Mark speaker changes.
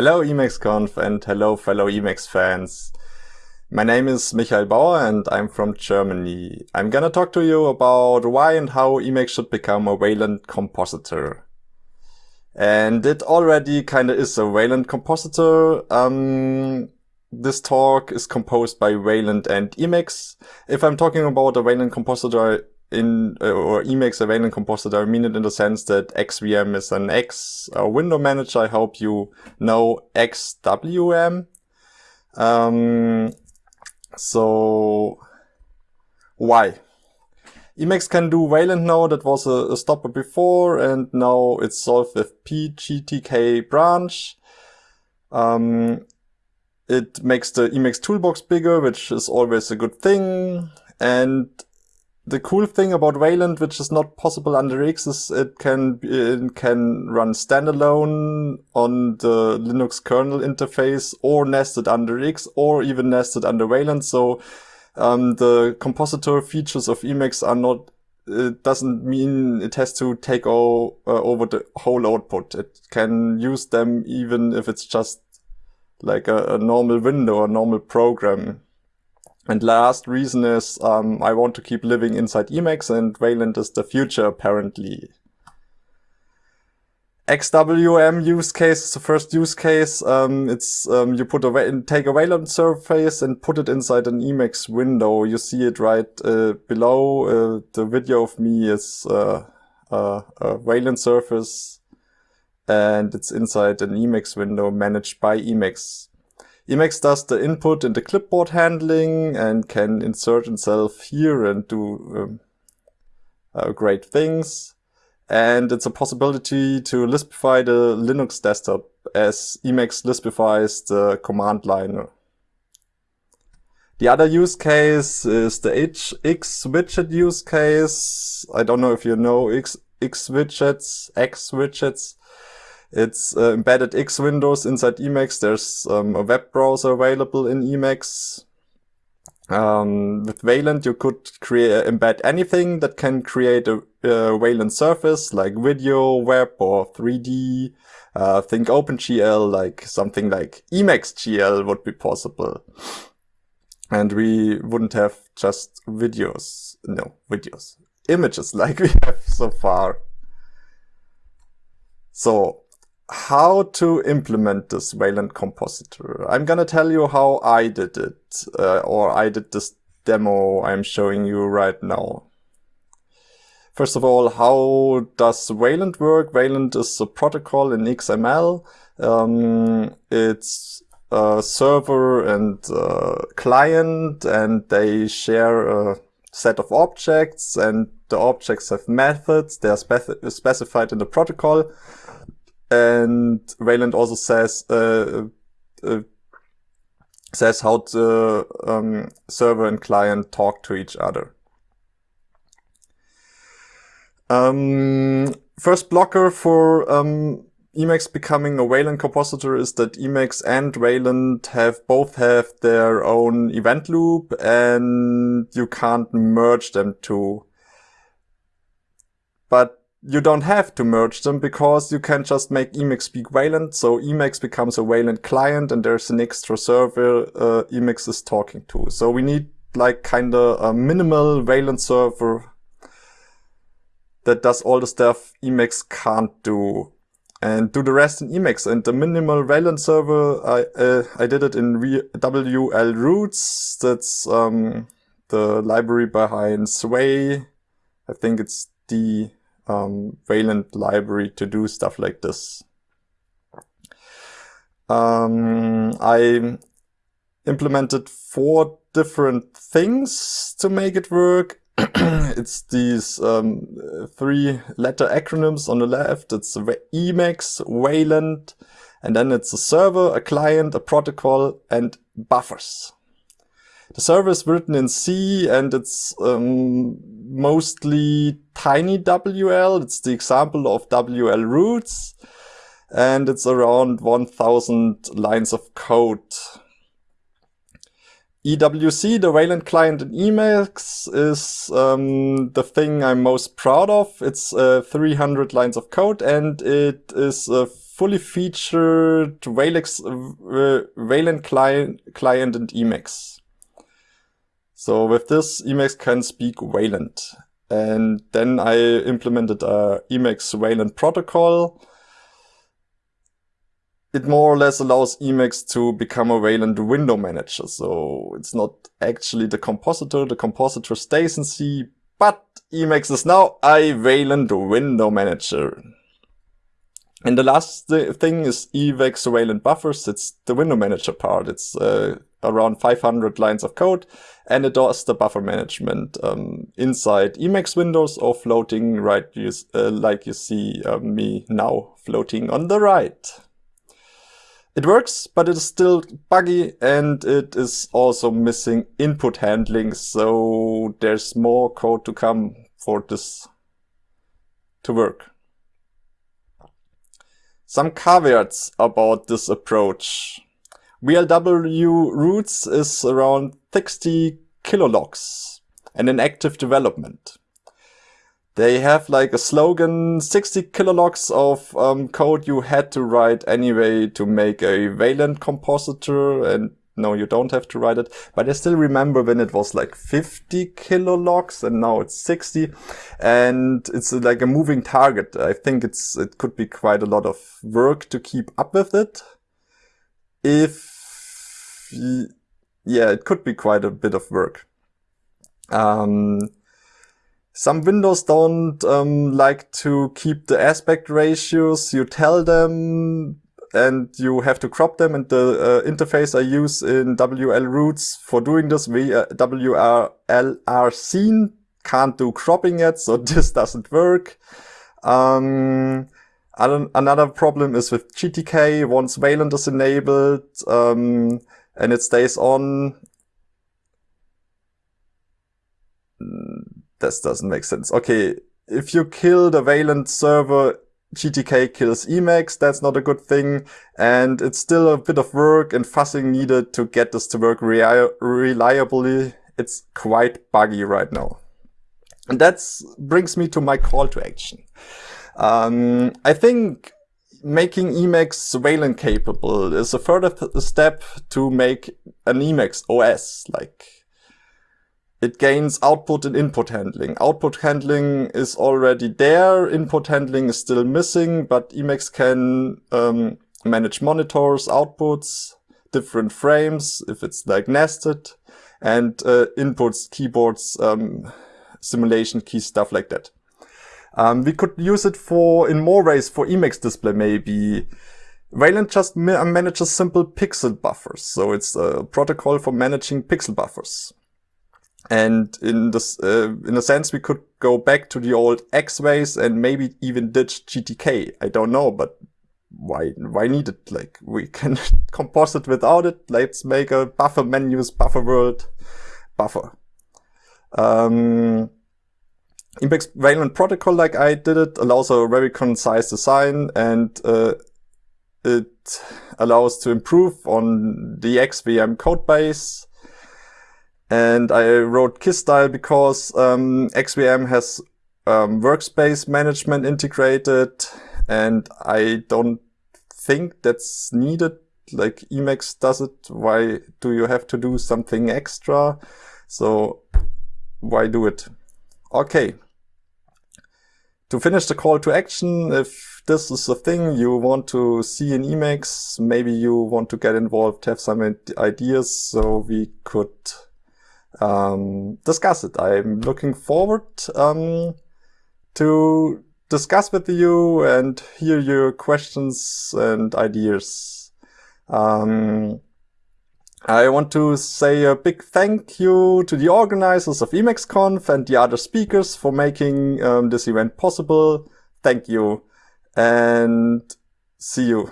Speaker 1: Hello EmacsConf and hello fellow Emacs fans. My name is Michael Bauer and I'm from Germany. I'm gonna talk to you about why and how Emacs should become a Wayland compositor. And it already kinda is a Wayland compositor. Um, this talk is composed by Wayland and Emacs. If I'm talking about a Wayland compositor, in uh, or Emacs Wayland compositor, I mean it in the sense that EXWM is an X uh, window manager. I hope you know EXWM. Um, so why? Emacs can do Wayland now, that was a, a, stopper before, and now it's solved with pgtk branch. Um, it makes the Emacs toolbox bigger, which is always a good thing. And the cool thing about Wayland, which is not possible under X, is it can it can run standalone on the Linux kernel interface, or nested under X, or even nested under Wayland. So um, the compositor features of Emacs are not. It doesn't mean it has to take all, uh, over the whole output. It can use them even if it's just like a, a normal window, a normal program. And last reason is um, I want to keep living inside Emacs and Wayland is the future apparently. EXWM use case is the first use case. Um, it's um, you put a take a Wayland surface and put it inside an Emacs window. You see it right uh, below. Uh, the video of me is uh, uh a Wayland surface, and it's inside an Emacs window managed by Emacs. Emacs does the input and the clipboard handling and can insert itself here and do um, uh, great things. And it's a possibility to Lispify the Linux desktop as Emacs Lispifies the command line. The other use case is the X widget use case. I don't know if you know X, X widgets, X widgets. It's uh, embedded X windows inside Emacs. There's um, a web browser available in Emacs. Um, with Wayland, you could create embed anything that can create a, a Wayland surface like video, web, or 3D. Uh, think OpenGL, like something like Emacs GL would be possible. And we wouldn't have just videos, no, videos, images like we have so far. So how to implement this Wayland compositor. I'm gonna tell you how I did it, uh, or I did this demo I'm showing you right now. First of all, how does Wayland work? Wayland is a protocol in XML. Um, it's a server and a client, and they share a set of objects, and the objects have methods. They are speci specified in the protocol. And Wayland also says uh, uh, says how the um, server and client talk to each other. Um, first blocker for um, Emacs becoming a Wayland compositor is that Emacs and Wayland have both have their own event loop and you can't merge them two. But you don't have to merge them because you can just make Emacs speak Wayland. So Emacs becomes a Wayland client and there's an extra server uh, Emacs is talking to. So we need like kind of a minimal Wayland server that does all the stuff Emacs can't do and do the rest in Emacs. And the minimal Wayland server, I, uh, I did it in wlroots. That's um, the library behind Sway. I think it's the um, Wayland library to do stuff like this. Um, I implemented four different things to make it work. it's these um, three letter acronyms on the left. It's Emacs, Wayland, and then it's a server, a client, a protocol, and buffers. The server is written in C and it's um, mostly TinyWL. It's the example of wlroots and it's around 1000 lines of code. EWC, the Wayland client in Emacs, is um, the thing I'm most proud of. It's uh, 300 lines of code and it is a fully featured Wayland, uh, Wayland client, client and Emacs. So with this, Emacs can speak Wayland. And then I implemented a Emacs Wayland protocol. It more or less allows Emacs to become a Wayland window manager. So it's not actually the compositor. The compositor stays in C, but Emacs is now a Wayland window manager. And the last th thing is Evex Wayland buffers. It's the window manager part. It's uh, around 500 lines of code and it does the buffer management um, inside Emacs windows or floating right uh, like you see uh, me now floating on the right. It works, but it is still buggy and it is also missing input handling, so there's more code to come for this to work. Some caveats about this approach. VLW roots is around 60 kilologs and in active development. They have like a slogan, 60 kilologs of um, code you had to write anyway to make a Wayland compositor and no, you don't have to write it. But I still remember when it was like 50 kilologs and now it's 60 and it's like a moving target. I think it's, it could be quite a lot of work to keep up with it. If, yeah, it could be quite a bit of work. Um, some windows don't um, like to keep the aspect ratios. You tell them and you have to crop them and the uh, interface I use in wlroots for doing this, we, uh, scene can't do cropping yet, so this doesn't work. Um, another problem is with GTK, once Wayland is enabled, um, and it stays on, this doesn't make sense. Okay, if you kill the Wayland server, GTK kills Emacs, that's not a good thing. And it's still a bit of work and fussing needed to get this to work reliably. It's quite buggy right now. And that brings me to my call to action. Um, I think making Emacs Wayland capable is a further step to make an Emacs OS, like it gains output and input handling. Output handling is already there, input handling is still missing, but Emacs can um, manage monitors, outputs, different frames, if it's like nested, and uh, inputs, keyboards, um, simulation keys, stuff like that. Um, we could use it for in more ways for Emacs display maybe. Wayland just ma manages simple pixel buffers, so it's a protocol for managing pixel buffers. And in this, uh, in a sense, we could go back to the old X ways and maybe even ditch GTK. I don't know, but why, why need it? Like, we can composite without it. Let's make a buffer menus, buffer world, buffer. Um, Emacs Wayland protocol, like I did it, allows a very concise design and uh, it allows to improve on the EXWM code base and I wrote KISS-style because um, EXWM has um, workspace management integrated and I don't think that's needed. Like Emacs does it. Why do you have to do something extra? So why do it? Okay. To finish the call to action, if this is a thing you want to see in Emacs, maybe you want to get involved, have some ideas, so we could um, discuss it. I'm looking forward um, to discuss with you and hear your questions and ideas. Um, I want to say a big thank you to the organizers of EmacsConf and the other speakers for making um, this event possible. Thank you and see you.